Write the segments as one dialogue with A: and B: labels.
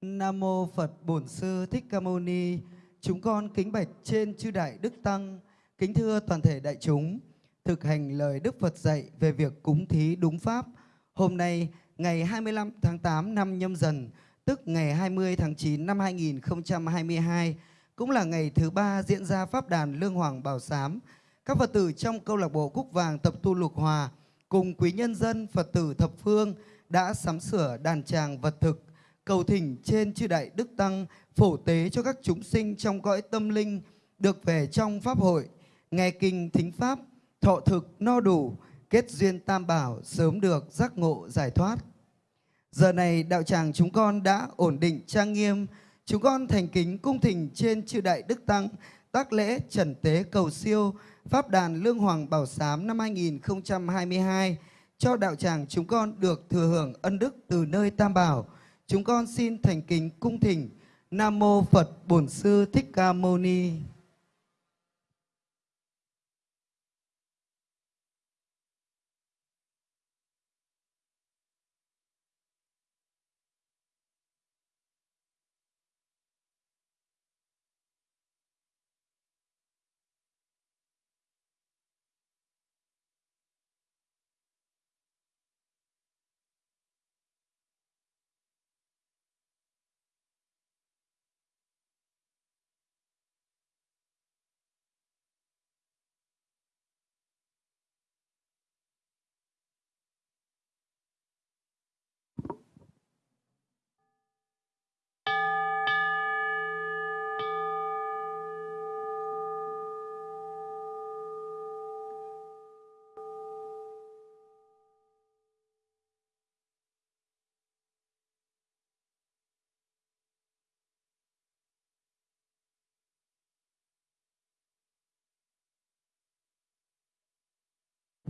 A: Nam mô Phật Bổn Sư Thích Ca Mâu Ni. Chúng con kính bạch trên chư đại đức tăng, kính thưa toàn thể đại chúng, thực hành lời Đức Phật dạy về việc cúng thí đúng pháp. Hôm nay, ngày 25 tháng 8 năm Nhâm Dần, tức ngày 20 tháng 9 năm 2022, cũng là ngày thứ ba diễn ra pháp đàn Lương Hoàng Bảo Sám. Các Phật tử trong câu lạc bộ Cúc Vàng tập tu Lục Hòa cùng quý nhân dân Phật tử thập phương đã sắm sửa đàn tràng vật thực cầu thỉnh trên chư đại đức tăng, phổ tế cho các chúng sinh trong cõi tâm linh, được về trong pháp hội, nghe kinh thính pháp, thọ thực, no đủ, kết duyên tam bảo, sớm được giác ngộ, giải thoát. Giờ này, đạo tràng chúng con đã ổn định trang nghiêm, chúng con thành kính cung thỉnh trên chư đại đức tăng, tác lễ trần tế cầu siêu, pháp đàn lương hoàng bảo sám năm 2022 cho đạo tràng chúng con được thừa hưởng ân đức từ nơi tam bảo. Chúng con xin thành kính cung thỉnh Nam Mô Phật Bổn Sư Thích Ca Mâu Ni.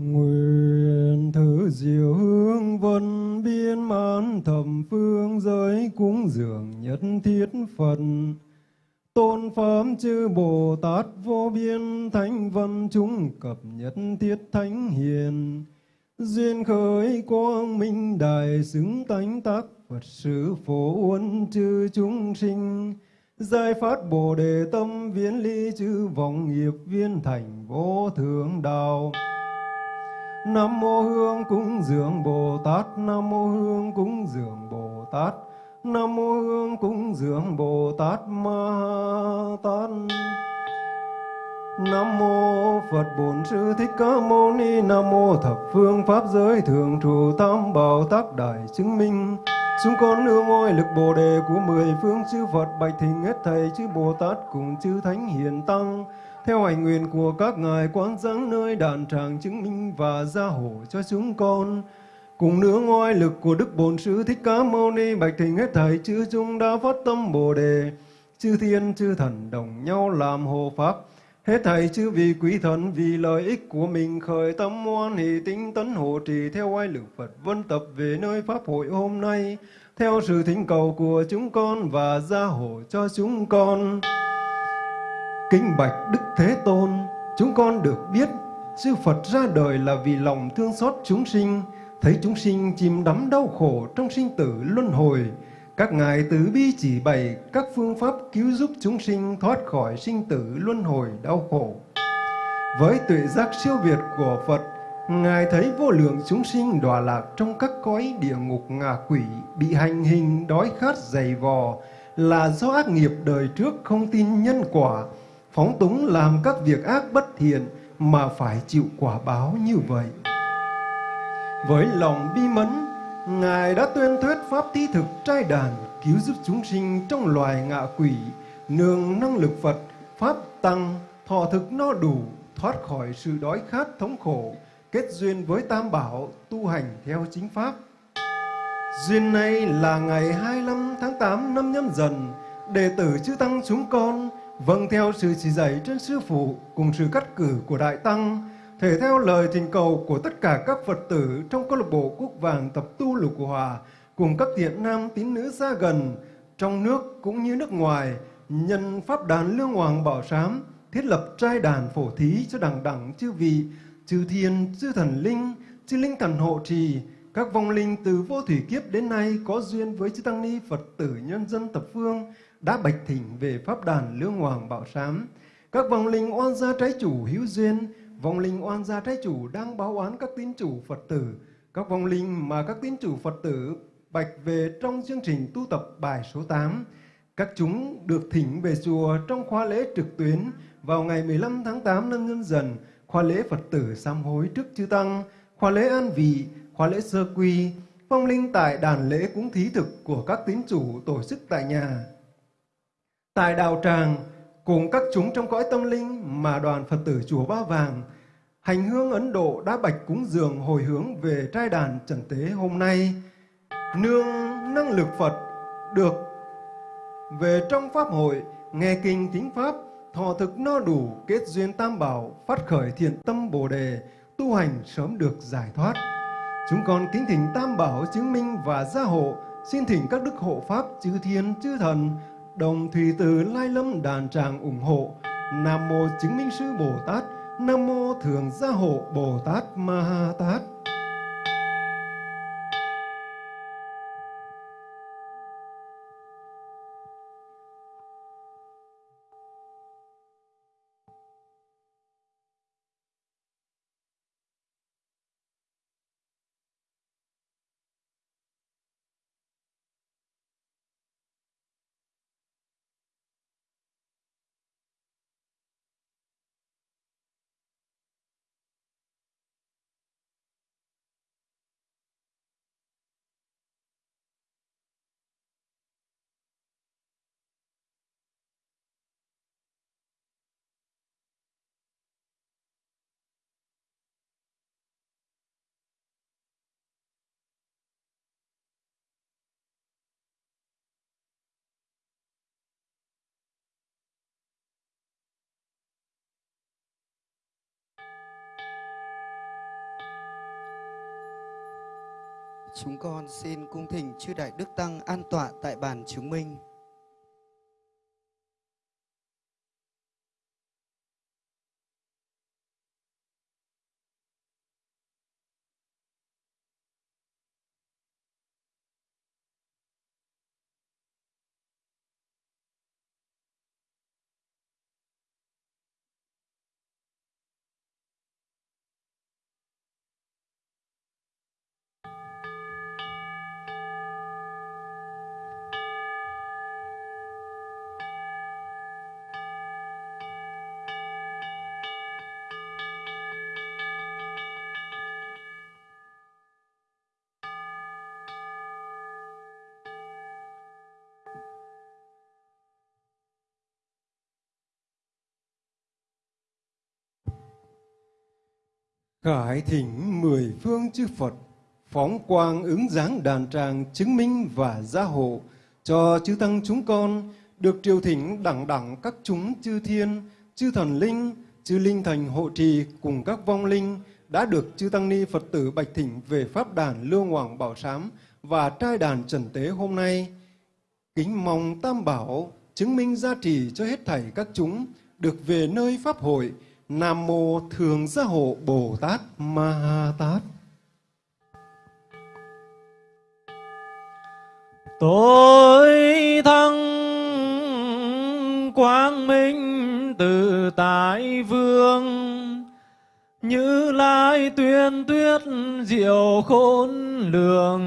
B: Nguyện thử diệu hương vân biên mãn thầm phương giới cúng dường nhất thiết Phật. Tôn pháp chư Bồ Tát vô biên thánh văn chúng cập nhất thiết thánh hiền. Duyên khởi quang minh đại xứng tánh tác Phật sự phổ uân chư chúng sinh. Giải phát Bồ đề tâm viễn ly chư vọng nghiệp viên thành vô thượng đạo. Nam mô Hương cúng dường Bồ Tát, Nam mô Hương cúng dường Bồ Tát, Nam mô Hương cúng dường Bồ Tát Ma Tát. Nam mô Phật Bổn Sư Thích Ca Mâu Ni, Nam mô thập phương pháp giới thường trụ tam bảo tác đại chứng minh. Chúng con nương ngôi lực Bồ đề của mười phương chư Phật bạch thỉnh hết thầy chư Bồ Tát cùng chư Thánh Hiền Tăng theo hành nguyện của các ngài quán sáng nơi đàn tràng chứng minh và gia hộ cho chúng con. Cùng nữa ngoài lực của Đức Bổn Sư Thích Ca Mâu Ni bạch thỉnh hết thảy chư chúng đã phát tâm Bồ đề, chư thiên chư thần đồng nhau làm hộ pháp. Hết thảy chư vị quý thần vì lợi ích của mình khởi tâm hoan hỷ tinh tấn hộ trì theo oai lực Phật vân tập về nơi pháp hội hôm nay theo sự thỉnh cầu của chúng con và gia hộ cho chúng con. Kính bạch Đức Thế Tôn, chúng con được biết Sư Phật ra đời là vì lòng thương xót chúng sinh, thấy chúng sinh chìm đắm đau khổ trong sinh tử luân hồi. Các ngài tứ bi chỉ bày các phương pháp cứu giúp chúng sinh thoát khỏi sinh tử luân hồi đau khổ. Với tuệ giác siêu việt của Phật, Ngài thấy vô lượng chúng sinh đọa lạc trong các cõi địa ngục ngạ quỷ, bị hành hình, đói khát, dày vò, là do ác nghiệp đời trước không tin nhân quả, phóng túng làm các việc ác bất thiện mà phải chịu quả báo như vậy. Với lòng bi mẫn, Ngài đã tuyên thuyết pháp thí thực trai đàn cứu giúp chúng sinh trong loài ngạ quỷ, nương năng lực Phật, pháp tăng, thọ thực no đủ, thoát khỏi sự đói khát thống khổ, kết duyên với Tam Bảo, tu hành theo chính pháp. Duyên này là ngày 25 tháng 8 năm nhâm dần, đệ tử chư Tăng chúng con Vâng theo sự chỉ dạy trên Sư Phụ cùng sự cắt cử của Đại Tăng, thể theo lời thỉnh cầu của tất cả các Phật tử trong câu lạc bộ Quốc Vàng tập tu Lục Hòa cùng các thiện nam tín nữ xa gần, trong nước cũng như nước ngoài, nhân Pháp đàn Lương Hoàng Bảo Sám, thiết lập trai đàn phổ thí cho đẳng đẳng chư vị, chư thiên, chư thần linh, chư linh thần hộ trì, các vong linh từ vô thủy kiếp đến nay có duyên với chư tăng ni Phật tử nhân dân thập phương đã bạch thỉnh về pháp đàn lương hoàng bảo sám. Các vong linh oan gia trái chủ hữu duyên, vong linh oan gia trái chủ đang báo oán các tín chủ Phật tử, các vong linh mà các tín chủ Phật tử bạch về trong chương trình tu tập bài số 8. Các chúng được thỉnh về chùa trong khóa lễ trực tuyến vào ngày 15 tháng 8 năm nhâm dần, khóa lễ Phật tử sám hối trước chư Tăng, khóa lễ an vị, khóa lễ sơ quy, phong linh tại đàn lễ cúng thí thực của các tín chủ tổ chức tại nhà. Tại đạo tràng, cùng các chúng trong cõi tâm linh mà đoàn Phật tử chùa Ba Vàng, hành hương Ấn Độ đã bạch cúng dường hồi hướng về trai đàn trần tế hôm nay. Nương năng lực Phật được về trong Pháp hội, nghe kinh thính Pháp, thọ thực no đủ, kết duyên tam bảo, phát khởi thiện tâm bồ đề, tu hành sớm được giải thoát. Chúng con kính thỉnh tam bảo chứng minh và gia hộ, xin thỉnh các đức hộ Pháp, chư thiên, chư thần, đồng thủy từ lai lâm đàn tràng ủng hộ. Nam mô chứng minh sư Bồ Tát, Nam mô thường gia hộ Bồ Tát Ma Ha Tát.
A: Chúng con xin cung thỉnh chư Đại Đức Tăng an tọa tại bàn chứng minh. Khải thỉnh mười phương chư Phật, phóng quang ứng dáng đàn tràng chứng minh và gia hộ cho chư tăng chúng con được triều thỉnh đẳng đẳng các chúng chư thiên, chư thần linh, chư linh thành hộ trì cùng các vong linh đã được chư tăng ni Phật tử bạch thỉnh về pháp đàn Lương Hoàng Bảo Sám và trai đàn Trần Tế hôm nay. Kính mong Tam Bảo chứng minh gia trì cho hết thảy các chúng được về nơi pháp hội Nam mô Thường Gia Hộ Bồ Tát Ma Ha Tát.
C: Tôi thăng quang minh từ tại vương, Như lai tuyên tuyết diệu khôn lường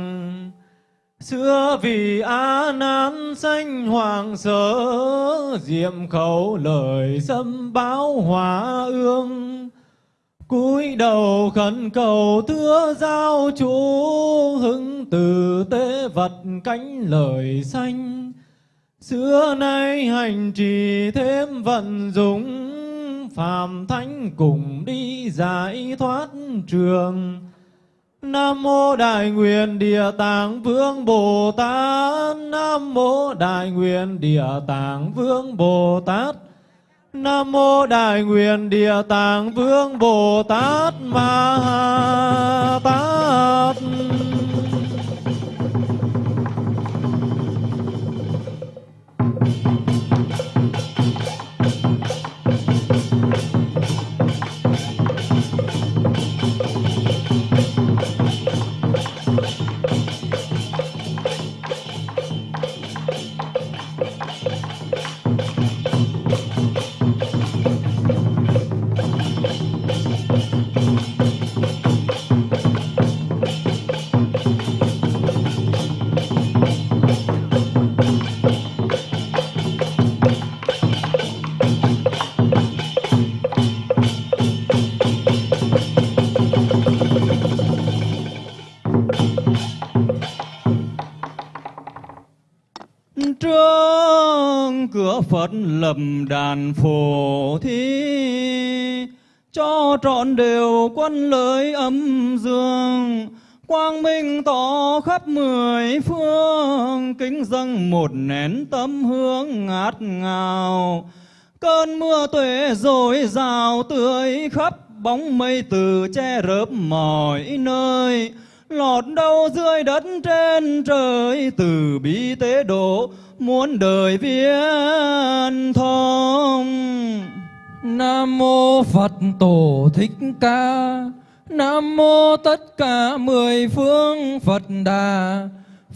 C: Xưa vì á Nan sanh hoàng sở, diệm khẩu lời xâm báo hòa ương. Cúi đầu khẩn cầu thưa giao chủ hứng từ tế vật cánh lời xanh xưa nay hành trì thêm vận dụng, phàm thánh cùng đi giải thoát trường. Nam mô Đại Nguyện Địa Tạng Vương Bồ Tát. Nam mô Đại Nguyện Địa Tạng Vương Bồ Tát. Nam mô Đại Nguyện Địa Tạng Vương Bồ Tát Ma Tát.
D: Lập đàn phổ thí, cho trọn đều quân lợi âm dương, quang minh tỏ khắp mười phương, kính dâng một nén tâm hương ngát ngào. Cơn mưa tuệ rồi rào tươi khắp bóng mây từ che rớp mọi nơi. Lọt đâu dưới đất trên trời, từ bi tế độ muôn đời viên thông.
E: Nam mô Phật Tổ Thích Ca. Nam mô tất cả mười phương Phật Đà.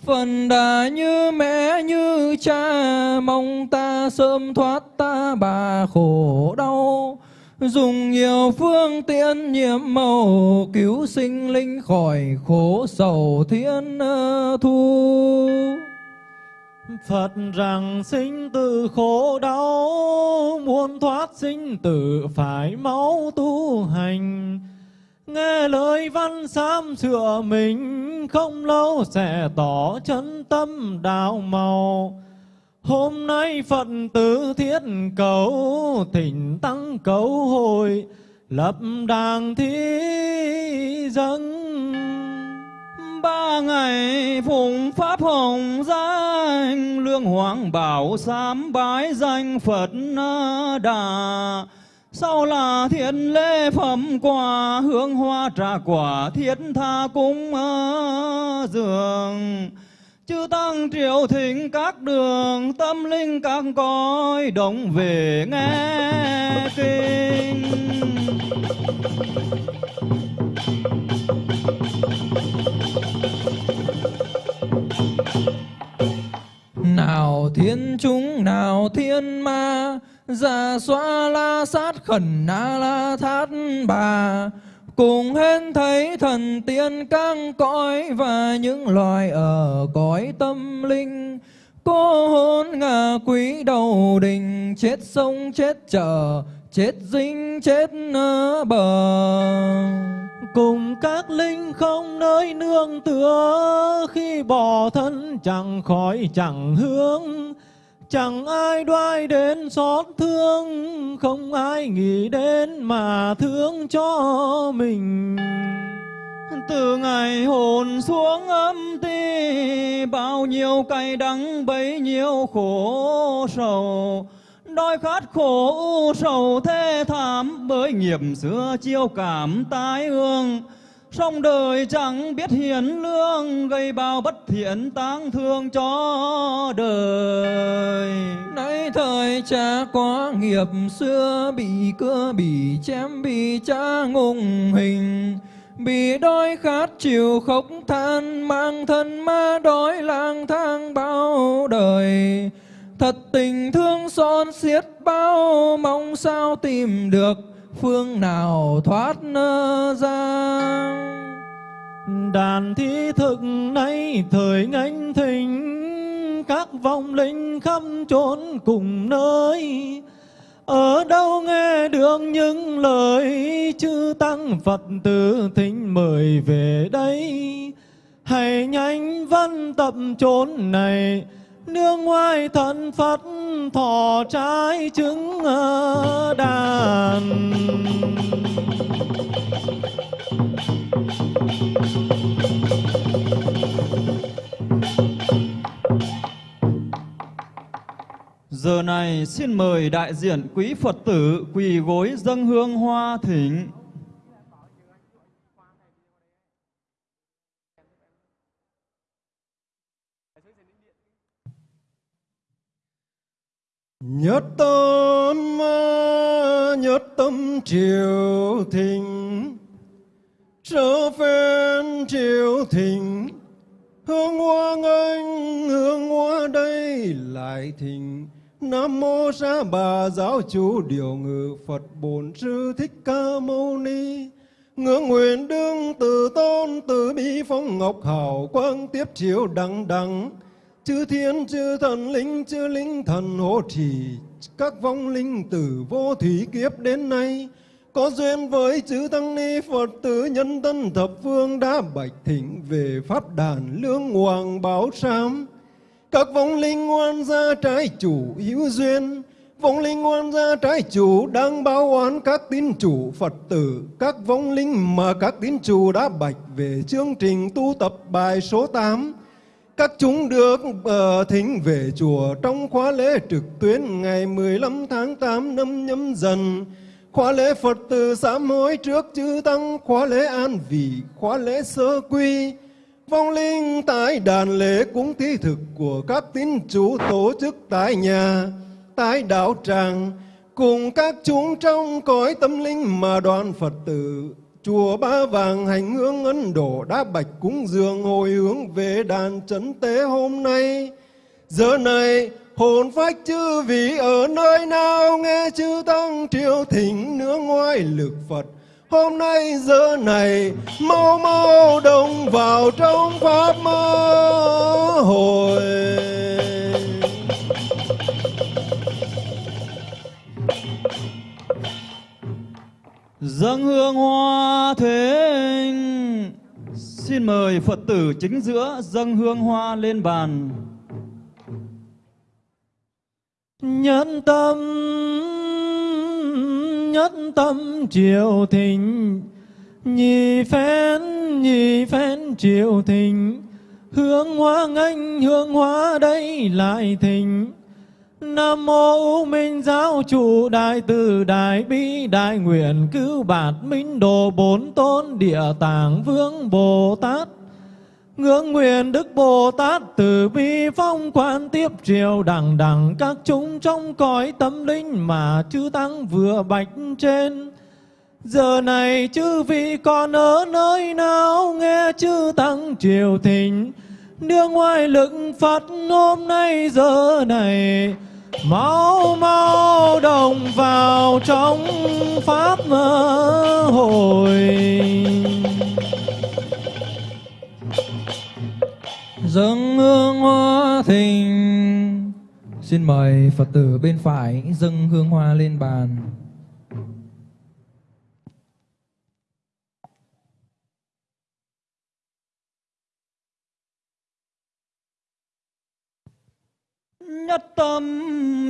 E: Phần Đà như mẹ như cha, Mong ta sớm thoát ta bà khổ đau. Dùng nhiều phương tiện nhiệm màu Cứu sinh linh khỏi khổ sầu thiên ờ, thu.
C: Phật rằng sinh tử khổ đau, muốn thoát sinh tử phải máu tu hành. Nghe lời văn sám sửa mình, không lâu sẽ tỏ chân tâm đạo màu. Hôm nay Phật tử thiết cầu, thỉnh tăng cầu hồi, lập đàng thí dân
D: ba ngày, phụng pháp hồng danh, lương hoàng bảo sám bái danh phật đà. Sau là thiện lễ phẩm quà, hương hoa trà quả thiết tha cúng dường. Chư tăng triệu thỉnh các đường, tâm linh các cõi đồng về nghe kinh.
E: Nào thiên chúng nào thiên ma Già xoa la sát khẩn na la thát bà. Cùng hên thấy thần tiên căng cõi Và những loài ở cõi tâm linh. Cô hôn ngà quý đầu đình, Chết sông chết chợ Chết dinh chết bờ
C: cùng các linh không nơi nương tựa, khi bỏ thân chẳng khỏi chẳng hướng. Chẳng ai đoái đến xót thương, không ai nghĩ đến mà thương cho mình.
D: Từ ngày hồn xuống âm ti, bao nhiêu cay đắng bấy nhiêu khổ sầu đói khát khổ u sầu thê thảm bởi nghiệp xưa chiêu cảm tái ương. Song đời chẳng biết hiền lương, gây bao bất thiện tang thương cho đời.
E: Nay thời cha có nghiệp, xưa bị cưa, bị chém, bị cha ngùng hình. Bị đói khát chịu khóc than, mang thân ma đói lang thang bao đời. Thật tình thương son xiết bao Mong sao tìm được phương nào thoát ra.
C: Đàn thi thực nay thời ngánh thỉnh Các vong linh khắp chốn cùng nơi. Ở đâu nghe được những lời chư tăng Phật tử thính mời về đây? Hãy nhanh văn tập chốn này nương ngoài thân Phật, thọ trái trứng ờ, đàn
D: Giờ này xin mời đại diện quý Phật tử quỳ gối dâng hương hoa thỉnh.
B: Nhất tâm nhất tâm triều thịnh, trở phen triều thịnh. Hương hoa anh hương hoa đây lại thịnh. Nam mô sa bà giáo chủ điều ngự Phật Bổn Sư Thích Ca Mâu Ni. Ngưỡng nguyện đương từ tôn, từ bi phong ngọc hào quang tiếp chiếu đằng đằng chư thiên, chư thần, linh, chư linh thần hộ trì các vong linh tử vô thủy kiếp đến nay, có duyên với chư tăng ni phật tử nhân tân thập phương đã bạch thỉnh về pháp đàn lương hoàng báo sám các vong linh ngoan gia trái chủ hữu duyên, vong linh ngoan gia trái chủ đang báo oán các tín chủ phật tử. Các vong linh mà các tín chủ đã bạch về chương trình tu tập bài số 8 các chúng được uh, thính về chùa trong khóa lễ trực tuyến ngày 15 tháng 8 năm nhâm dần. Khóa lễ Phật tử sám hối trước chư tăng khóa lễ an vị khóa lễ sơ quy. Vong linh tại đàn lễ cúng thí thực của các tín chủ tổ chức tại nhà tại đạo tràng. Cùng các chúng trong cõi tâm linh mà đoàn Phật tử chùa Ba Vàng hành hương Ấn Độ đã bạch cúng dường hồi hướng về đàn trấn tế hôm nay. Giờ này, hồn phách chư vị ở nơi nào nghe chư tăng triều thỉnh nương ngoài lực Phật. Hôm nay, giờ này, mau mau đồng vào trong pháp mơ hồi.
D: Dâng hương hoa thỉnh xin mời phật tử chính giữa dâng hương hoa lên bàn.
C: Nhân tâm nhất tâm triều thịnh. Nhị phen nhị phen triều thịnh. Hương hoa nghênh hương hoa đây lại thịnh. Nam mô Minh Giáo Chủ Đại Từ Đại Bi Đại Nguyện Cứu Bạt Minh Đồ Bốn Tôn Địa Tạng Vương Bồ Tát Ngưỡng nguyện Đức Bồ Tát từ bi phong quan tiếp triều đẳng đẳng các chúng trong cõi tâm linh mà chư Tăng vừa bạch trên. Giờ này chư vị còn ở nơi nào nghe chư Tăng triều thịnh, đưa ngoài lực Phật hôm nay giờ này mau mau đồng vào trong pháp hội
E: dâng hương hoa thình xin mời phật tử bên phải dâng hương hoa lên bàn.
D: Nhất tâm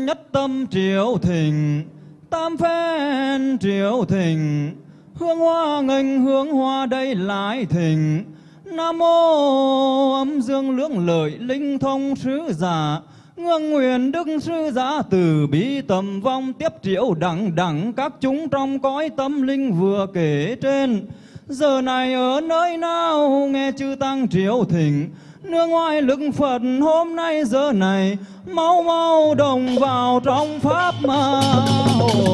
D: nhất tâm triều thịnh, tam phen triều thịnh. Hương hoa nghênh hương hoa đây lại thịnh. Nam mô âm dương lưỡng lợi linh thông sứ giả. Ngương nguyện đức sư giả từ bi tầm vong tiếp triệu đẳng đẳng các chúng trong cõi tâm linh vừa kể trên. Giờ này ở nơi nào nghe chư tăng triều thỉnh nương ngoài lực Phật hôm nay giờ này mau mau đồng vào trong pháp mà. Hội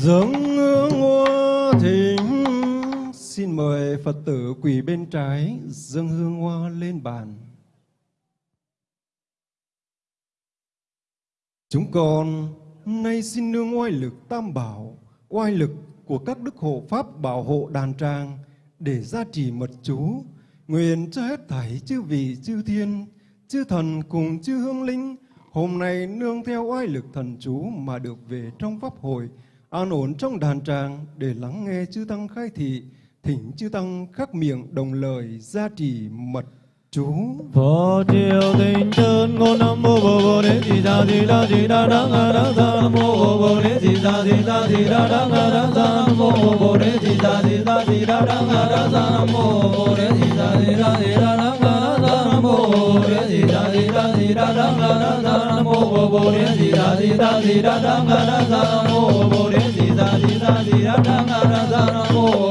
B: dâng hương hoa thỉnh xin mời phật tử quỳ bên trái, dâng hương hoa lên bàn. Chúng con nay xin nương oai lực tam bảo, oai lực của các đức hộ pháp bảo hộ đàn tràng để gia trì mật chú. Nguyện cho hết thảy chư vị, chư thiên, chư thần cùng chư hương linh, hôm nay nương theo oai lực thần chú mà được về trong pháp hội, an ổn trong đàn tràng để lắng nghe chư tăng khai thị, thỉnh chư tăng khắc miệng đồng lời gia trì mật chú
C: Phật chân ngôn bồ bồ đà đà đà bồ bồ đà đà đà bồ bồ đà đà đà mô bồ bồ đà đà đà mô bồ bồ đà đà đà mô bồ bồ đà đà đà mô bồ bồ đà đà đà nam mô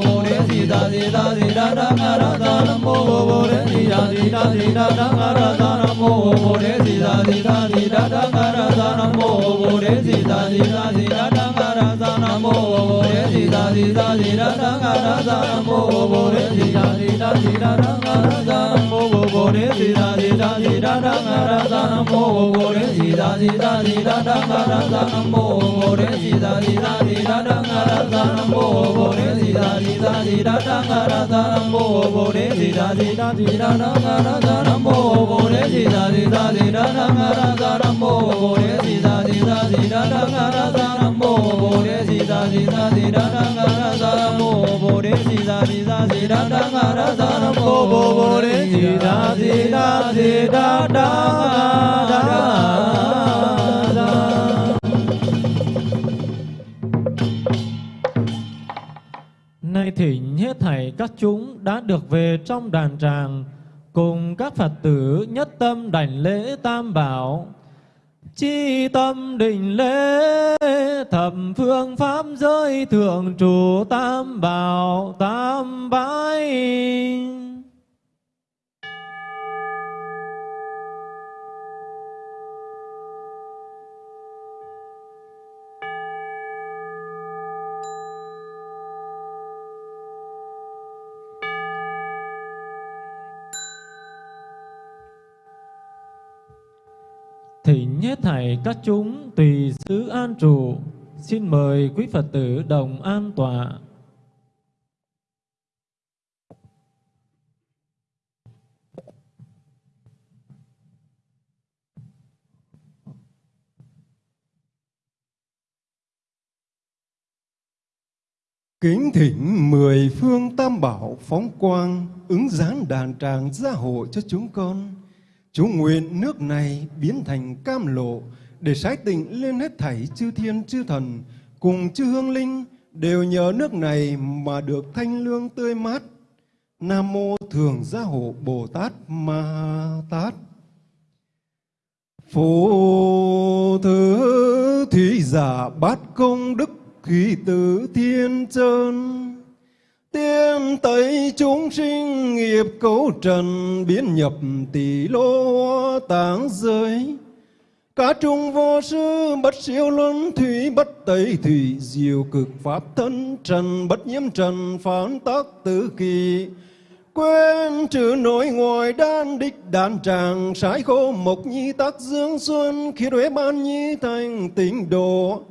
C: bồ bồ đề di đà di đà di đà đăng a đăng sa nam mô bồ bồ đề di đà di đà di đà đăng a ra sa nam mô bồ đề di đà di đà di đà đăng a ra sa nam mô bồ đề di đà di đà di đà đăng a ra sa nam mô bồ đề di đà di đà di đà đăng a ra sa nam mô bồ đề di đà di đà di đà đăng a ra sa nam mô bồ đề di đà di đà di đà đăng a ra sa nam mô bồ đề di đà di đà di đà đăng a ra sa nam mô bồ đề di đà di đà di đà đăng a ra sa nam mô bồ đề di đà di đà di đà đăng a ra sa nam mô bồ đề di đà di đà di đà đăng a ra sa nam mô bồ đề di đà di đà di đà đăng a ra sa nam mô bồ đề di đà di đà di đà đăng a ra sa nam mô bồ đề di đà di đà di đà đăng a
D: đà sa nam
E: Mô Bồ Bồ Đề Di Đà Di Đà Di Đà Đà Đà Đà Nay thỉnh hết thảy các chúng đã được về trong đàn tràng cùng các Phật tử nhất tâm đảnh lễ tam bảo chi tâm định lễ thập phương pháp giới thượng trụ tam bảo tam bái. Thỉnh các chúng tùy xứ an trụ, xin mời quý Phật tử đồng an tọa.
B: Kính thỉnh mười phương tam bảo phóng quang, ứng dán đàn tràng gia hộ cho chúng con chú nguyện nước này biến thành cam lộ, để sái tịnh lên hết thảy chư thiên chư thần, cùng chư hương linh, đều nhờ nước này mà được thanh lương tươi mát. Nam mô Thường Gia Hộ Bồ Tát Ma Tát. Phổ thứ thủy giả bát công đức khí tử thiên chân Tiêm tẩy chúng sinh nghiệp cấu trần, biến nhập tỷ lô táng giới. Cả trung vô sư, bất siêu luân thủy, bất tây thủy, diệu cực pháp thân trần, bất nhiễm trần, phán tác tứ kỳ. Quên trừ nội ngoài đan, đích đàn tràng, sái khô mộc nhi tác dương xuân, khi huế ban nhi thành tịnh độ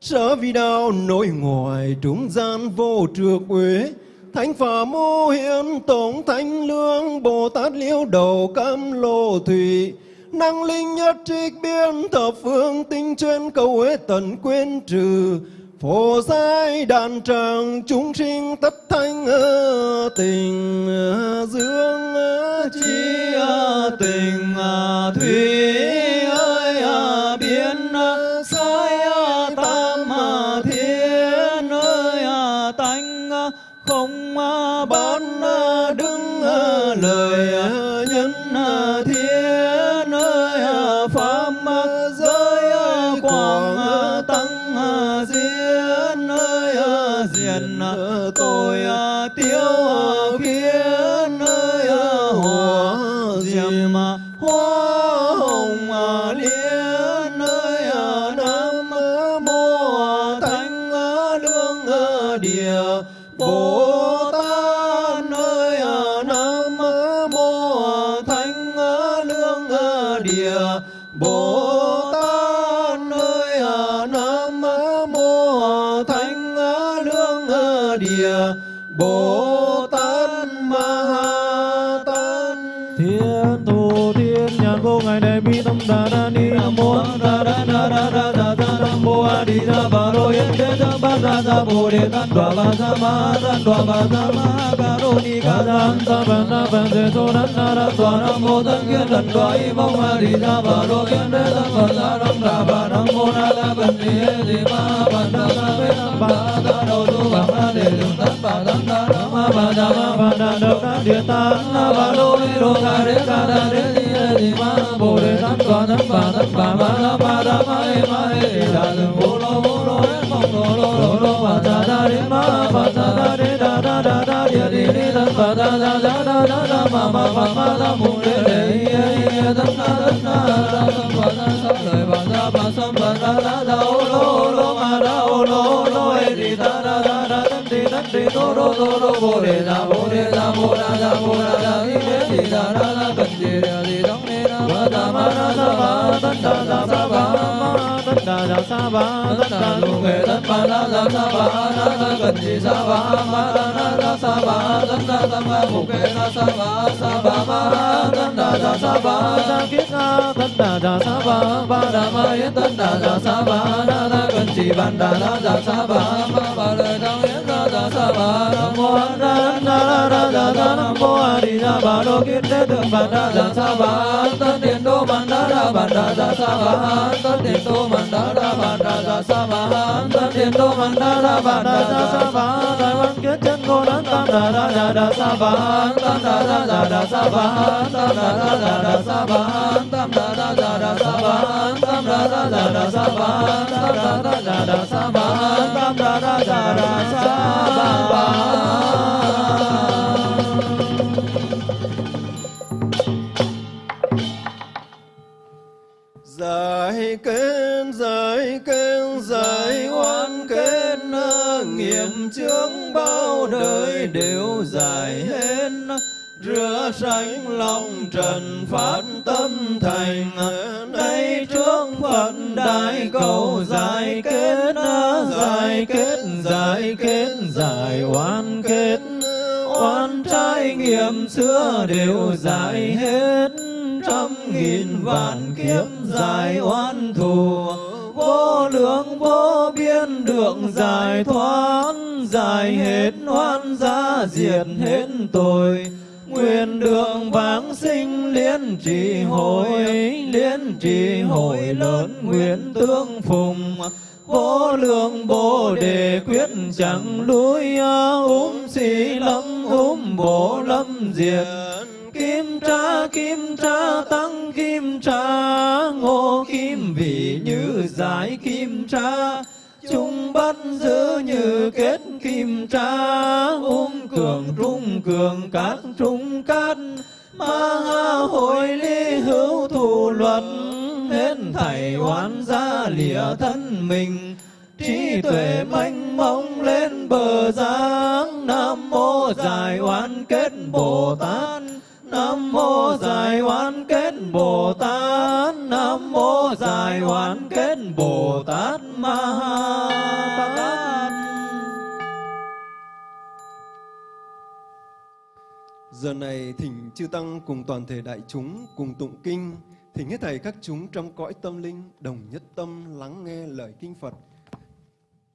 B: sở vi đạo nội ngoại trung gian vô trược uế. Thánh phà mô Hiến tổng thánh lương, bồ tát liễu đầu cam lô thủy. Năng linh nhất trích biên thập phương tinh chuyên cầu huế tận quên trừ. Phổ giai đàn tràng chúng sinh tất thanh tình dương
D: chi tình thủy.
E: Vô ngài đề bi tâm đà đa ni nam mô đà đa đa đa đa đa đa nam mô a di đà bà lô yên đế tham ba đa đa bồ đề tát đoà bà sa ma tát đoà bà sa ma ca rô ni ca đam sa bà na bà đề so đan na đa đoà nam mô tân kiên lần đoà y mong a di đà bà lô yên đế tham bà sa đam đà bà nam mô na đa bần ni hê di ma bà đa đa bê tham bà đa đầu tu bà ma đề đường tát bà đam đa nam ma bà đa ma bà đa đầu đa địa tát na bà lô ni đô ca đế ca đa đế di hê di ma bồ đề tát đoà tát bà tát bà ma đa ma đa ma hê ma hê di đà đường bồ lô bồ lô hê mong lô lô lô lô bà đa đa đế ma bà đa đa đế đa đa đa đa địa đi đi tát bà đa đa đa đa đa đa ma ma ma ma đa mô đề đề hi hê hi hê tát na tát na đa tát bà đa tát lời bà đa bà sam bà đa đa đa ô lô ô lô ma đa ô lô ô lô hê di đa đa đa đa tát đi tát đi đô đô đô đô bồ đề đa bồ đề đa bồ đa đa bồ đa đa hi hê di đa đa đa cần sa ba tát đa đa sa ba ma tát đa đa sa ba tát đa lu nghê tát ba đa đa sa ba đa đa cần di sa ba ma đa đa đa sa ba tát đa
D: rửa sạch lòng trần phát tâm thành. Đây trước phật đại cầu giải kết giải kết giải kết, giải oan kết. Oan trái nghiệm xưa đều giải hết. Trăm nghìn vạn kiếp giải oan thù. Vô lượng vô biên được giải thoát, giải hết oan gia diệt hết tội nguyện đường vãng sinh liên trì hội, liên trì hội lớn nguyện tương phùng. Vô lượng bồ đề quyết chẳng lui úm xì lâm úm bổ lâm diệt. Kim tra kim tra, tăng kim tra, ngô kim vị như giải kim tra chúng bắt giữ như kết kim tra ung cường trung cường, cát trung cát. Ma hội ly hữu thù luật hết thảy oán gia lìa thân mình. Trí tuệ mênh mông lên bờ giang, nam mô giải oán kết bồ tát. Nam mô Giải Oán Kết Bồ Tát, Nam mô Giải Oán Kết Bồ Tát. Ma ha
B: Giờ này thỉnh chư tăng cùng toàn thể đại chúng cùng tụng kinh, thỉnh hết thầy các chúng trong cõi tâm linh đồng nhất tâm lắng nghe lời kinh Phật.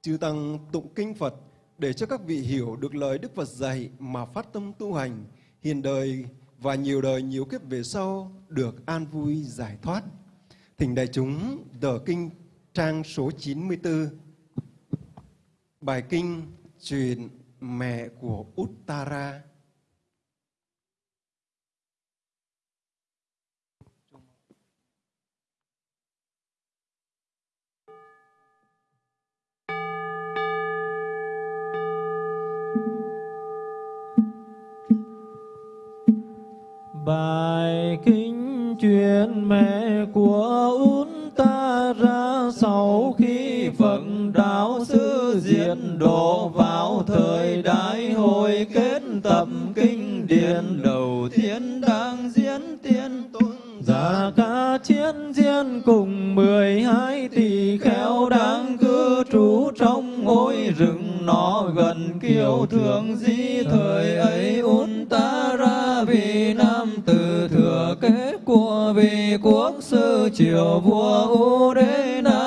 B: Chư tăng tụng kinh Phật để cho các vị hiểu được lời Đức Phật dạy mà phát tâm tu hành, hiện đời và nhiều đời nhiều kiếp về sau được an vui giải thoát. Thỉnh đại chúng tờ kinh trang số 94. Bài kinh truyền mẹ của Uttara.
E: Bài kinh truyền mẹ của út ta ra sau khi Phật đạo sư diện độ vào thời đại hội kết tập kinh điển đầu tiên đang diễn tiên tuân Giả ca chiến diễn cùng mười hai tỷ khéo đang cư trú trong ngôi rừng nó gần kiêu thường di thời ấy un ta ra vì nam từ thừa kế của vì quốc sư triều vua u đế na.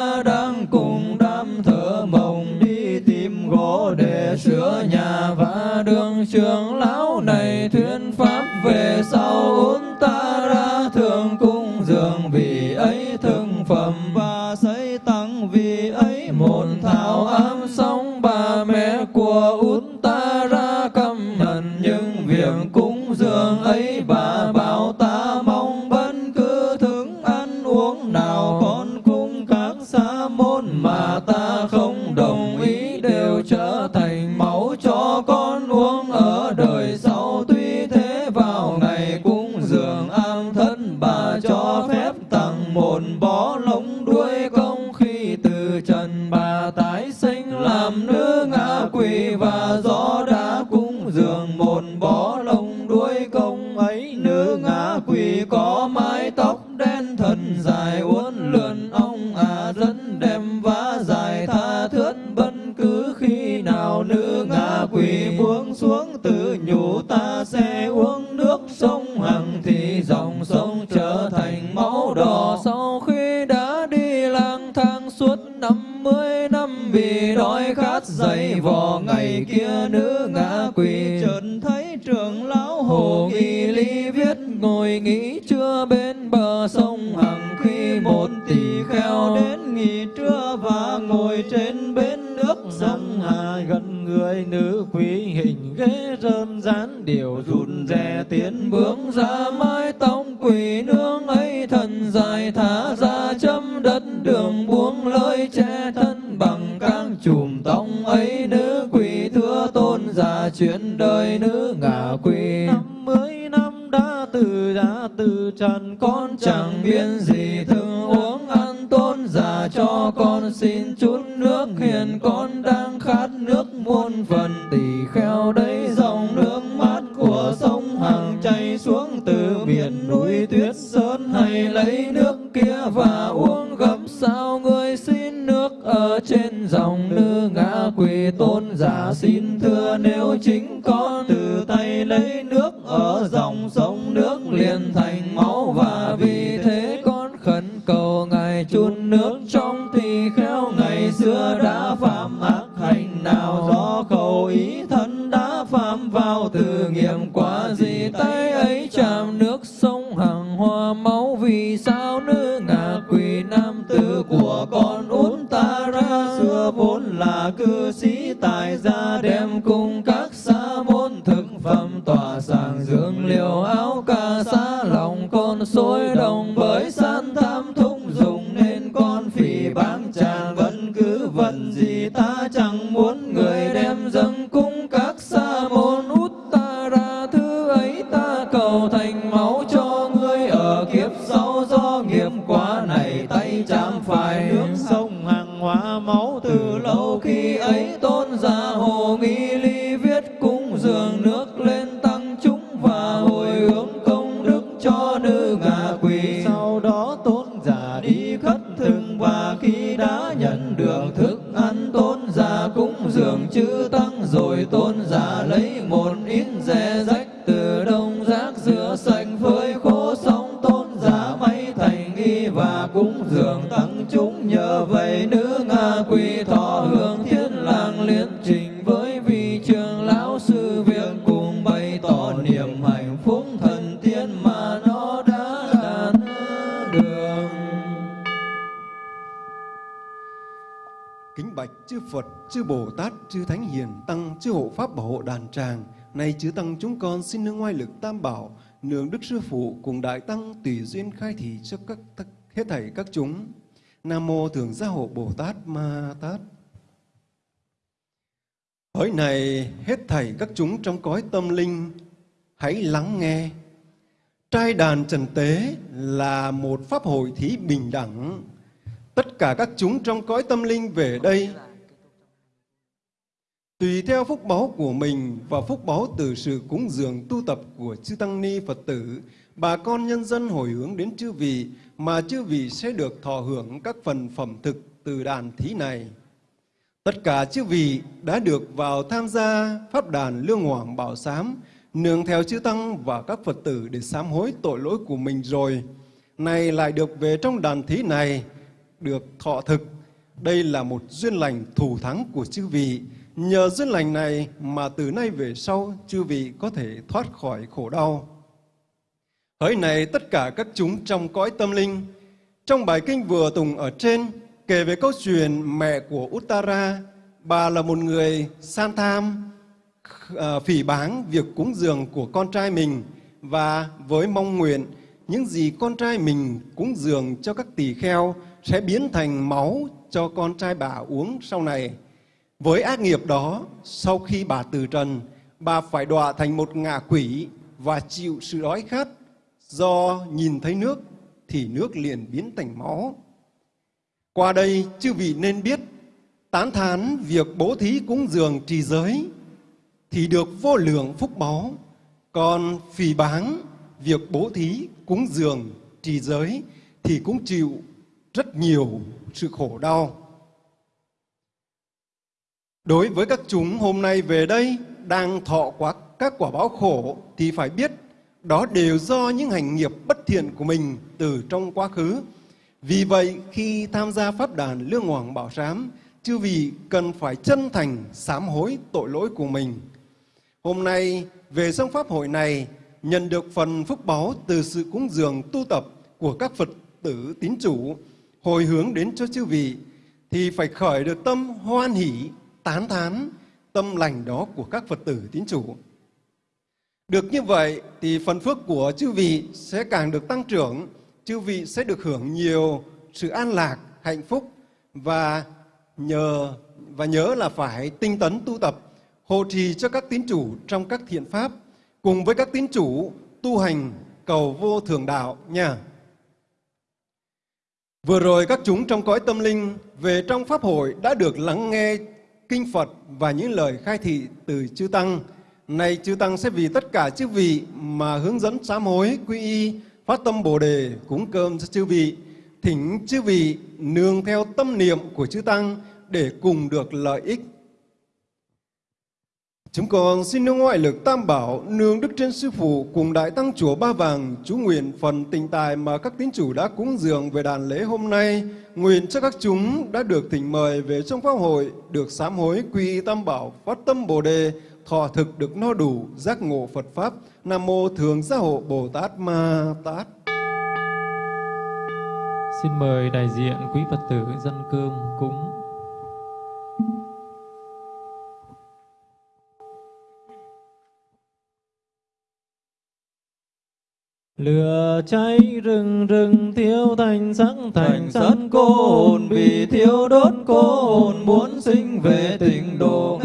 D: Ngồi trên bến nước
E: sông Hà, gần người nữ quý hình ghế rơm rán điều rụn rè.
D: Chư
B: Bồ Tát, chư Thánh Hiền, Tăng, chư Hộ Pháp Bảo hộ đàn tràng. nay chư Tăng chúng con xin nương ngoại lực tam bảo, nương Đức Sư Phụ cùng Đại Tăng tùy duyên khai thị cho các hết thảy các chúng. Nam Mô Thường Gia Hộ Bồ Tát Ma Tát. Hỡi này hết thảy các chúng trong cõi tâm linh, hãy lắng nghe. Trai đàn trần tế là một pháp hội thí bình đẳng. Tất cả các chúng trong cõi tâm linh về đây Tùy theo phúc báu của mình và phúc báu từ sự cúng dường tu tập của chư Tăng Ni Phật tử, bà con nhân dân hồi hướng đến chư vị mà chư vị sẽ được thọ hưởng các phần phẩm thực từ đàn thí này. Tất cả chư vị đã được vào tham gia pháp đàn lương hoàng bảo sám, nương theo chư Tăng và các Phật tử để sám hối tội lỗi của mình rồi. Này lại được về trong đàn thí này, được thọ thực. Đây là một duyên lành thủ thắng của chư vị. Nhờ duyên lành này mà từ nay về sau chư vị có thể thoát khỏi khổ đau. Hỡi này tất cả các chúng trong cõi tâm linh, trong bài kinh vừa tùng ở trên kể về câu chuyện mẹ của Uttara, bà là một người san tham, ờ, phỉ báng việc cúng dường của con trai mình và với mong nguyện những gì con trai mình cúng dường cho các tỳ kheo sẽ biến thành máu cho con trai bà uống sau này. Với ác nghiệp đó, sau khi bà từ trần, bà phải đọa thành một ngạ quỷ và chịu sự đói khát do nhìn thấy nước thì nước liền biến thành máu. Qua đây, chư vị nên biết, tán thán việc bố thí cúng dường trì giới thì được vô lượng phúc báu, còn phỉ báng việc bố thí cúng dường trì giới thì cũng chịu rất nhiều sự khổ đau. Đối với các chúng hôm nay về đây đang thọ quá các quả báo khổ thì phải biết đó đều do những hành nghiệp bất thiện của mình từ trong quá khứ. Vì vậy khi tham gia pháp đàn Lương Hoàng Bảo Sám, chư vị cần phải chân thành sám hối tội lỗi của mình. Hôm nay về trong pháp hội này, nhận được phần phúc báo từ sự cúng dường tu tập của các Phật tử tín chủ hồi hướng đến cho chư vị thì phải khởi được tâm hoan hỷ, tán thán tâm lành đó của các Phật tử tín chủ. Được như vậy thì phần phước của chư vị sẽ càng được tăng trưởng, chư vị sẽ được hưởng nhiều sự an lạc, hạnh phúc và nhờ và nhớ là phải tinh tấn tu tập, hộ trì cho các tín chủ trong các thiện pháp cùng với các tín chủ tu hành cầu vô thường đạo nha. Vừa rồi các chúng trong cõi tâm linh về trong Pháp hội đã được lắng nghe Kinh Phật và những lời khai thị từ Chư Tăng. Này Chư Tăng sẽ vì tất cả chư vị mà hướng dẫn sám hối, quy y, phát tâm Bồ Đề, cúng cơm cho chư vị. Thỉnh chư vị nương theo tâm niệm của Chư Tăng để cùng được lợi ích Chúng con xin nương ngoại lực tam bảo, nương Đức Trên Sư Phụ cùng Đại Tăng Chùa Ba Vàng, chú nguyện phần tình tài mà các tín chủ đã cúng dường về đàn lễ hôm nay, nguyện cho các chúng đã được thỉnh mời về trong pháp hội, được sám hối quy tam bảo, phát tâm Bồ Đề, thọ thực được no đủ, giác ngộ Phật Pháp. Nam Mô Thường Gia Hộ Bồ Tát Ma Tát.
E: Xin mời đại diện quý Phật tử dân cơm cúng Lửa cháy rừng rừng thiêu thành sắc thành sân cô hồn vì thiêu đốt cô hồn muốn sinh về tịnh độ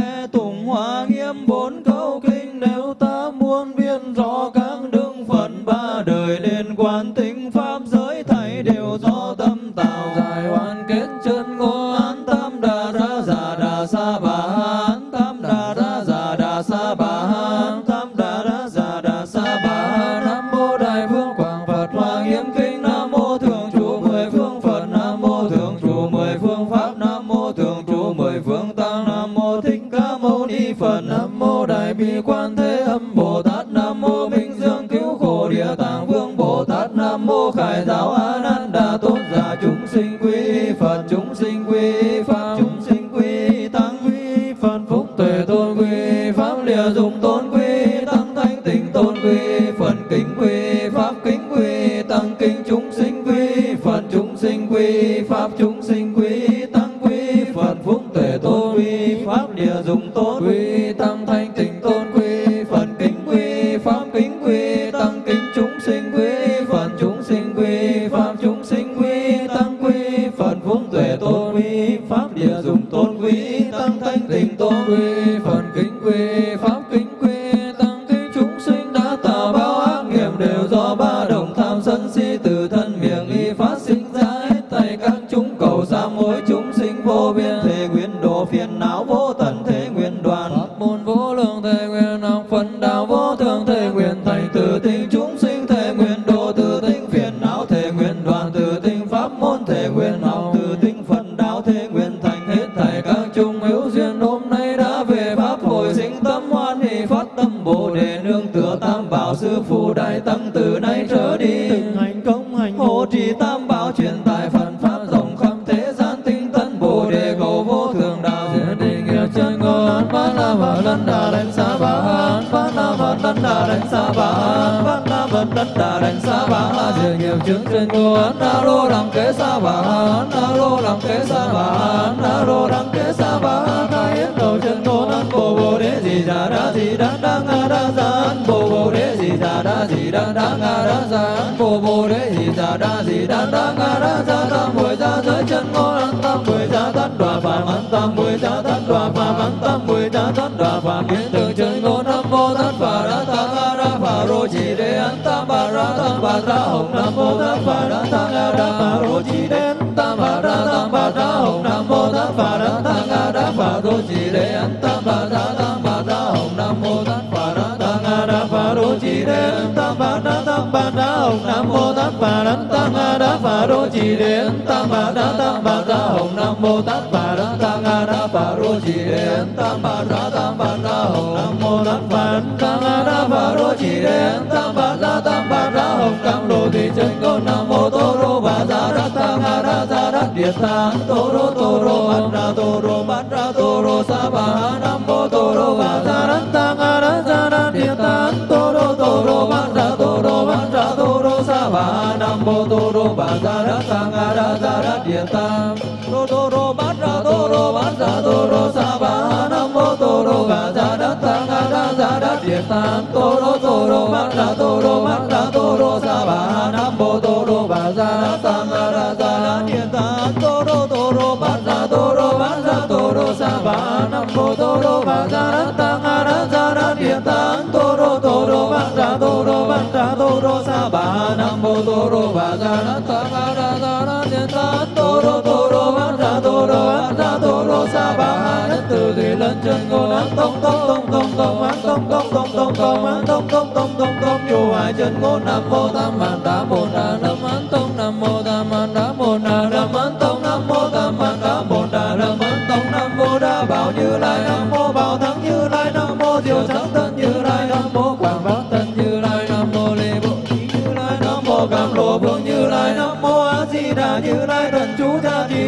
E: vô
D: thường thể nguyện thành
E: từ tinh chúng sinh thể nguyện độ từ tinh phiền não thể nguyện, đoàn từ tinh pháp môn thể nguyện, học từ tinh phần đạo thể nguyện, thành hết thảy các chúng hữu duyên. Hôm nay đã về pháp hồi sinh tâm hoan hỷ, phát tâm bồ đề nương tựa tam bảo sư phụ đại tăng từ nay trở đi. Từng hành công hành hộ trì tam
D: bà nhiều chứng trên chứng chân Na lô đằng kế xa bà hán Na lô đằng kế xa bà hán
E: na lô đăng kế sa bà khai yến đầu chân cô an bồ bồ đế gì già đa gì đăng đăng a đa già an bồ bồ đế gì già đa gì đăng đăng a đa già an bồ bồ đế gì già đa gì đăng đăng a đa già tam mười gia giới chân cô an tam mười gia thất đoà và an tam mười gia thất đoà và an tam mười gia thất đoà phàm, kiến phà rô an tam bà ra tam bà ra hồng nam mô thất bà ra tăng a đa phà rô chỉ đế tam bà ra tam bà ra hồng nam mô thất bà ra tăng a đa phà rô chỉ đế an tam bà ra tam bà ra hồng nam mô thất bà ra tăng a đa phà rô chỉ đế tam bà ra tam bà ra hồng nam mô thất bà ra tăng a đa phà rô chỉ đế tam bà ra tam bà ra hồng nam mô thất bà ra tăng a đa phà rô chỉ đế tam bà ra tam bà ra hồng nam mô thất bà ra tăng a đa phà tam bà ra tam bà ra hồng cam đồ thị chân con nam mô tô rô và ra đa tam ha ra ra đa địa tạng tô rô tô rô an ra tô rô bát ra tô rô sa ba bà nam mô na ta ga ra tam na ra điện tạng tô rô tô rô bát ra tô rô bát ra tô sa bà nhất từ thủy lên chân ngô nắng tông tông tông tông tông án tông tông tông tông tông án tông tông tông tông tông chu hai chân ngô nam tông tam man đa bốn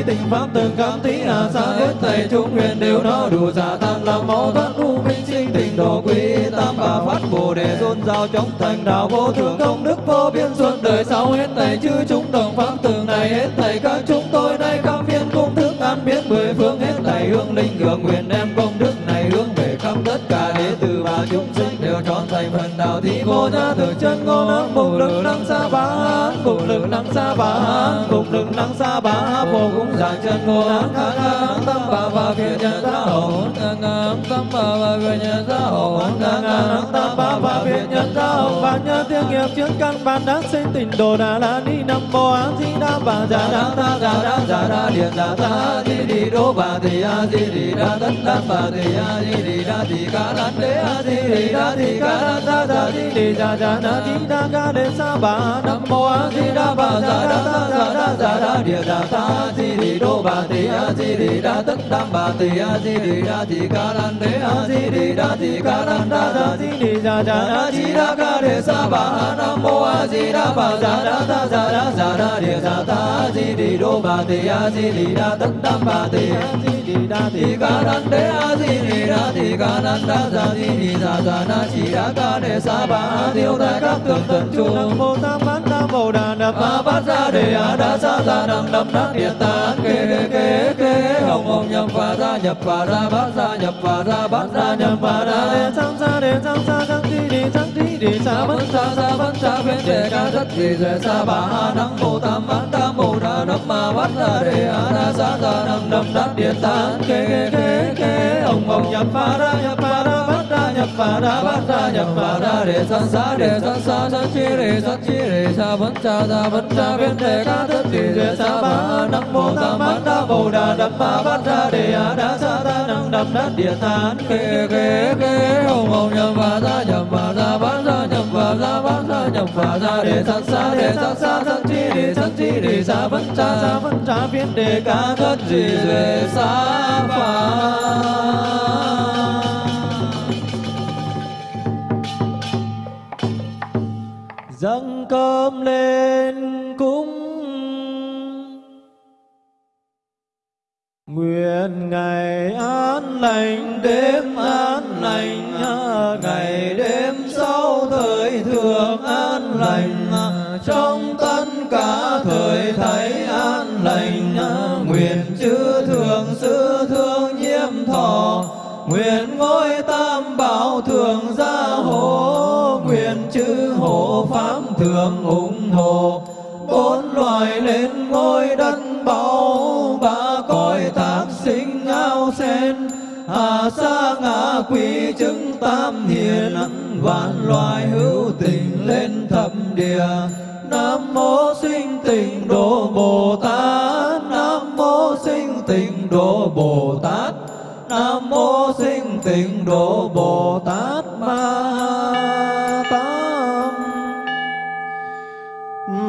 E: tình pháp từng cảm tí hà xa hết thầy chúng nguyện đều nó đủ giả tăng làm mẫu thoát u minh sinh tình độ quý tam bà phát bồ đề dôn giao chống thành đạo vô thượng công đức vô biên suốt đời sau hết thầy chư chúng đồng pháp từng này hết thầy các chúng tôi nay khắp phiên cung thức an biết mười phương hết thầy hương linh hưởng nguyện đem trọn đạo thi vô gia từ chân ngô nắng bục lực năng xa bá bục lực năng xa bá bục lực năng xa bá vô cũng giảng chân ngô nắng ca ca tâm bà và phiền nhân gia nắng ca ca tâm bà và phiền nhân gia nắng ca ca tâm bà và phiền nhân ra hậu và nhớ tiếng nghiệp trước căn bản đáng sinh tình đồ đà la ni nam mô a di đà bà già đà ta già đà già đà điện già ta di đi đô bà thì a di đi đà tất đà bà thì a di đi đà thì ca đà đế a di đi đà thì ca lan đa da di đi già da na di đa ca đế sa bà nam mô a di đà bà già đa ta đa đà đa đà di già ta di đi đô bà thì a di đi đà tất đam bà thì a di đi đà thì ca lan đế a di đi đà thì ca lan đà già di đi già già na di đà ca đế sa bà nam mô a di đà bà già đa ta già đa già đà điện già ta di đi đô bà thì a di đi đà tất đam bà thì a di đi đà thì ca lan đế a di đi đà thì ca lan đà già di đi đà già na chỉ đà ca đế sa bà tiêu tại các tượng tận chu nam mô tam bát nam mô đà nam ma bát ra đề a đa sa ra nam nam đắc địa tạng kê kê kê kê hồng hồng nhập và ra nhập và ra bát ra nhập và ra bát ra nhập và ra đề sam sa đề sam sa tí đi đề sam thi đề sa bát sa sa bát sa bên đề ca thất đề đề sa bà ha nam mô tam bát tam, mô đà nam ma bát ra đề a đa sa ra nam nam đát điện tạng kê kê kê kê. Ông ông nhập pha ra, nhập pha ra bát ra, nhập pha ra bát ra, nhập pha ra đề san sa đề san sa san chi đề san chi đề sa bất cha sa bất cha bên đề ca thất đề đề sa bà nam mô tam bát tam, mô đà nam ma bát ra đề a đa sa ra nam nam đát điện tạng kê kê kê. Ông ông nhập pha ra, nhập pha ra và ra đề san xa đề san xa san chi đề san chi đề xa vẫn cha xa vẫn cha bên đề ca thất gì đề xa phà
D: dâng cơm lên quy chứng tam hiền, vạn loài hữu tình lên thập địa nam mô sinh tình độ bồ tát, nam mô sinh tình độ bồ tát, nam mô sinh tịnh độ bồ tát ma tát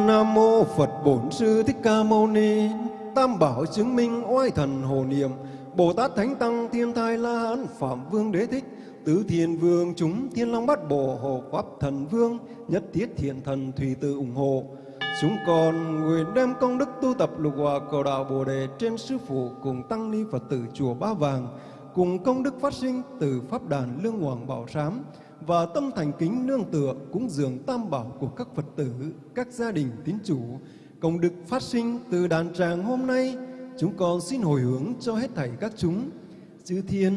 B: Nam mô Phật Bổn Sư Thích Ca Mâu Ni. Tam bảo chứng minh oai thần hồ niệm. Bồ Tát Thánh Tăng Thiên Thai La Hán Phạm Vương Đế Thích. Tứ Thiên Vương chúng Thiên Long Bát Bộ Hộ Pháp Thần Vương Nhất Thiết Thiện Thần Thủy Tự ủng hộ. Chúng con nguyện đem công đức tu tập lục hòa cầu đạo Bồ Đề trên Sư Phụ cùng Tăng Ni Phật tử Chùa Ba Vàng cùng công đức phát sinh từ Pháp đàn Lương Hoàng Bảo Sám và tâm thành kính nương tựa cúng dường tam bảo của các Phật tử, các gia đình tín chủ. Công đức phát sinh từ đàn tràng hôm nay, chúng con xin hồi hướng cho hết thảy các chúng, chư thiên,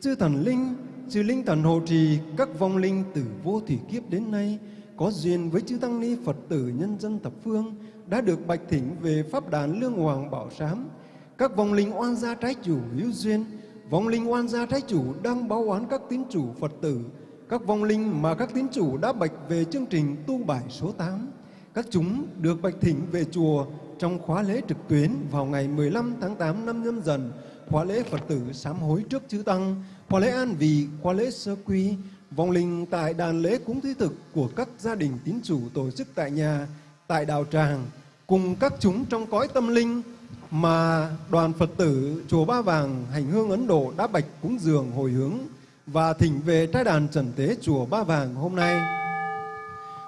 B: chư thần linh, chư linh thần hộ trì các vong linh từ vô thủy kiếp đến nay có duyên với chư tăng ni Phật tử nhân dân thập phương đã được bạch thỉnh về pháp đàn lương hoàng bảo sám. Các vong linh oan gia trái chủ hữu duyên, vong linh oan gia trái chủ đang báo oán các tín chủ Phật tử, các vong linh mà các tín chủ đã bạch về chương trình tu bài số 8. Các chúng được bạch thỉnh về chùa trong khóa lễ trực tuyến vào ngày 15 tháng 8 năm nhâm dần, khóa lễ Phật tử sám hối trước chư Tăng, khóa lễ an vị, khóa lễ sơ quy, vong linh tại đàn lễ cúng thí thực của các gia đình tín chủ tổ chức tại nhà, tại đạo tràng, cùng các chúng trong cõi tâm linh mà đoàn Phật tử chùa Ba Vàng hành hương Ấn Độ đã bạch cúng dường hồi hướng và thỉnh về trai đàn trần tế chùa Ba Vàng hôm nay.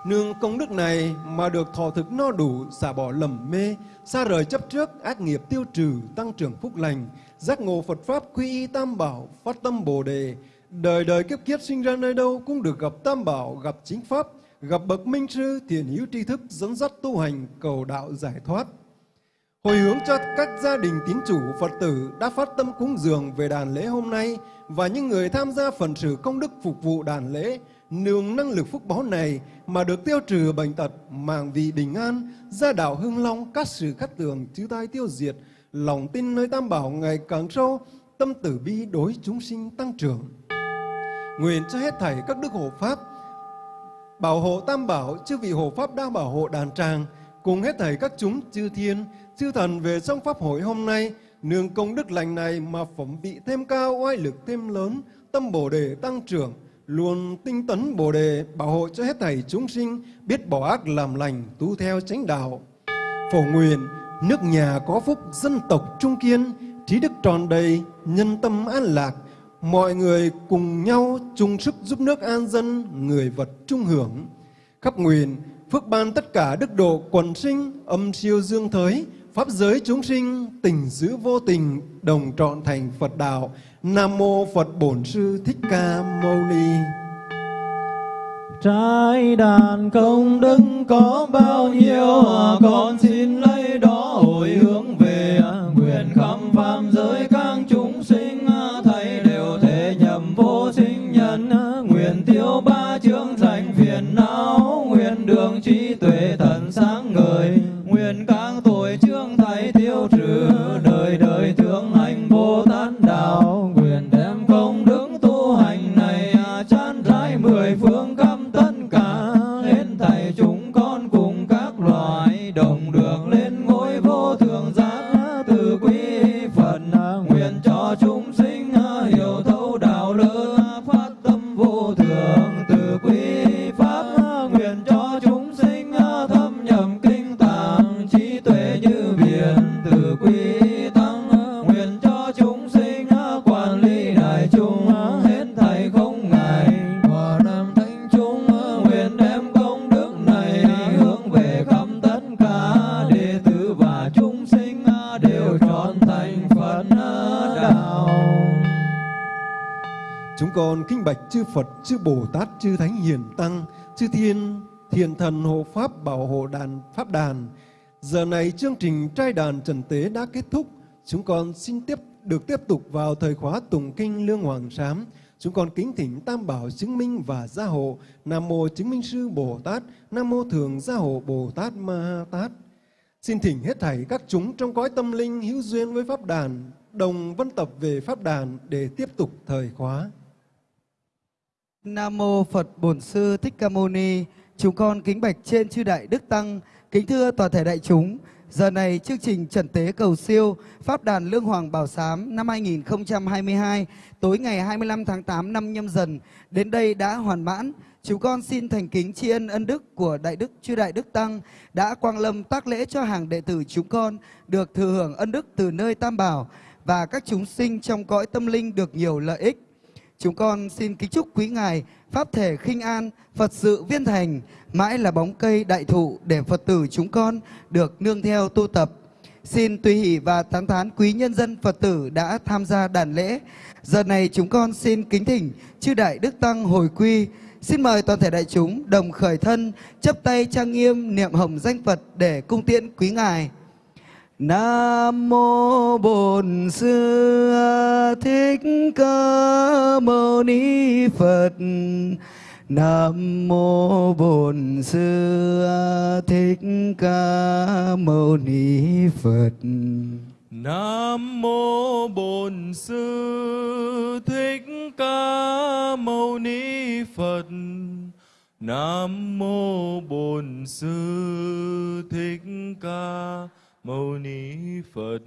B: Nương công đức này mà được thọ thực no đủ, xả bỏ lầm mê, xa rời chấp trước, ác nghiệp tiêu trừ, tăng trưởng phúc lành, giác ngộ Phật Pháp quy y tam bảo, phát tâm Bồ Đề, đời đời kiếp kiếp sinh ra nơi đâu cũng được gặp tam bảo, gặp chính Pháp, gặp bậc minh sư, thiền hữu tri thức, dẫn dắt tu hành, cầu đạo giải thoát. Hồi hướng cho các gia đình tín chủ Phật tử đã phát tâm cúng dường về đàn lễ hôm nay và những người tham gia phần sự công đức phục vụ đàn lễ, nương năng lực phúc báo này mà được tiêu trừ bệnh tật, mạng vị bình an, gia đạo hưng long, các sự khắc tường, chư tai tiêu diệt, lòng tin nơi tam bảo ngày càng sâu, tâm tử bi đối chúng sinh tăng trưởng. Nguyện cho hết thảy các đức hộ pháp, bảo hộ tam bảo, chư vị hộ pháp đang bảo hộ đàn tràng, cùng hết thảy các chúng chư thiên, chư thần về trong pháp hội hôm nay, nương công đức lành này mà phẩm vị thêm cao, oai lực thêm lớn, tâm bồ đề tăng trưởng, luôn tinh tấn bồ đề, bảo hộ cho hết thảy chúng sinh, biết bỏ ác làm lành, tu theo chánh đạo. Phổ nguyện, nước nhà có phúc, dân tộc trung kiên, trí đức tròn đầy, nhân tâm an lạc. Mọi người cùng nhau chung sức giúp nước an dân, người vật trung hưởng. Khắp nguyện, phước ban tất cả đức độ quần sinh, âm siêu dương thới pháp giới chúng sinh, tình giữ vô tình, đồng trọn thành phật đạo. Nam mô Phật Bổn Sư Thích Ca Mâu Ni.
D: Trái đàn công đức có bao nhiêu Con xin lấy đó
B: chư Phật, chư Bồ Tát, chư Thánh Hiền Tăng, chư Thiên, Thiền Thần hộ Pháp bảo hộ đàn Pháp đàn. Giờ này chương trình trai đàn trần tế đã kết thúc. Chúng con xin tiếp được tiếp tục vào thời khóa tụng kinh Lương Hoàng Sám. Chúng con kính thỉnh Tam Bảo chứng minh và gia hộ. Nam Mô Chứng Minh Sư Bồ Tát, Nam Mô Thường Gia Hộ Bồ Tát Ma Ha Tát. Xin thỉnh hết thảy các chúng trong cõi tâm linh hữu duyên với Pháp đàn, đồng vân tập về Pháp đàn để tiếp tục thời khóa.
A: Nam mô Phật Bổn Sư Thích Ca Mâu Ni. Chúng con kính bạch trên chư đại đức tăng, kính thưa toàn thể đại chúng. Giờ này chương trình trần tế cầu siêu Pháp đàn Lương Hoàng Bảo Sám năm 2022 tối ngày 25 tháng 8 năm nhâm dần đến đây đã hoàn mãn. Chúng con xin thành kính tri ân ân đức của Đại Đức Chư Đại Đức Tăng đã quang lâm tác lễ cho hàng đệ tử chúng con được thừa hưởng ân đức từ nơi Tam Bảo và các chúng sinh trong cõi tâm linh được nhiều lợi ích. Chúng con xin kính chúc quý ngài pháp thể khinh an, Phật sự viên thành, mãi là bóng cây đại thụ để Phật tử chúng con được nương theo tu tập. Xin tùy hỷ và tán thán quý nhân dân Phật tử đã tham gia đàn lễ. Giờ này chúng con xin kính thỉnh chư đại đức tăng hồi quy. Xin mời toàn thể đại chúng đồng khởi thân, chấp tay trang nghiêm niệm hồng danh Phật để cung tiễn quý ngài. Nam mô Bổn Sư Thích Ca Mâu Ni Phật. Nam mô Bổn Sư Thích Ca Mâu Ni Phật.
F: Nam mô Bổn Sư Thích Ca Mâu Ni Phật. Nam mô Bổn Sư Thích Ca Mâu Ni Phật.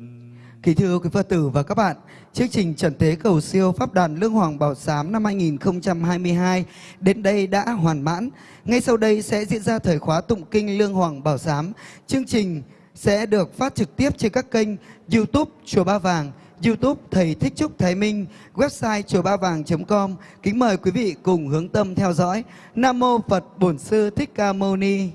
A: Kính thưa quý Phật tử và các bạn, chương trình Trần Tế Cầu Siêu Pháp đoàn Lương Hoàng Bảo Sám năm 2022 đến đây đã hoàn mãn. Ngay sau đây sẽ diễn ra thời khóa tụng kinh Lương Hoàng Bảo Sám. Chương trình sẽ được phát trực tiếp trên các kênh YouTube Chùa Ba Vàng, YouTube Thầy Thích Trúc Thái Minh, website chùa ba vàng.com. Kính mời quý vị cùng hướng tâm theo dõi. Nam Mô Phật Bổn Sư Thích Ca Mâu Ni.